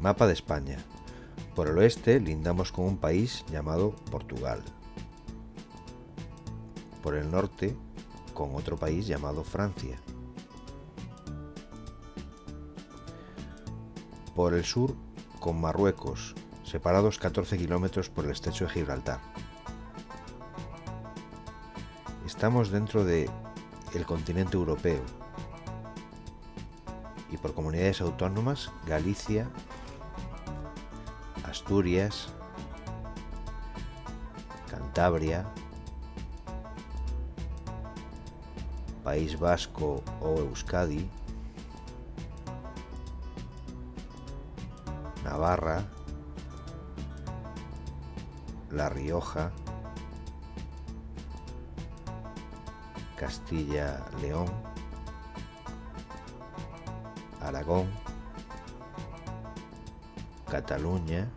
Mapa de España. Por el oeste lindamos con un país llamado Portugal. Por el norte con otro país llamado Francia. Por el sur con Marruecos, separados 14 kilómetros por el estrecho de Gibraltar. Estamos dentro de el continente europeo y por comunidades autónomas Galicia, Asturias, Cantabria, País Vasco o Euskadi, Navarra, La Rioja, Castilla-León, Aragón, Cataluña,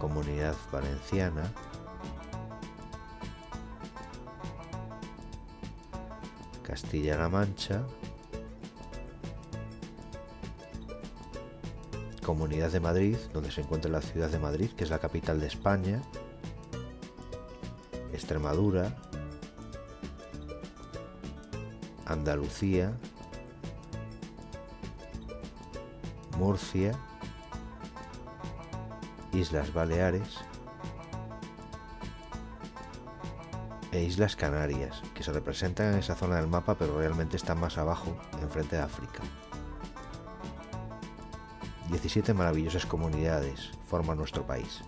Comunidad Valenciana, Castilla-La Mancha, Comunidad de Madrid, donde se encuentra la ciudad de Madrid, que es la capital de España, Extremadura, Andalucía, Murcia, Islas Baleares e Islas Canarias, que se representan en esa zona del mapa pero realmente están más abajo, enfrente de África. 17 maravillosas comunidades forman nuestro país.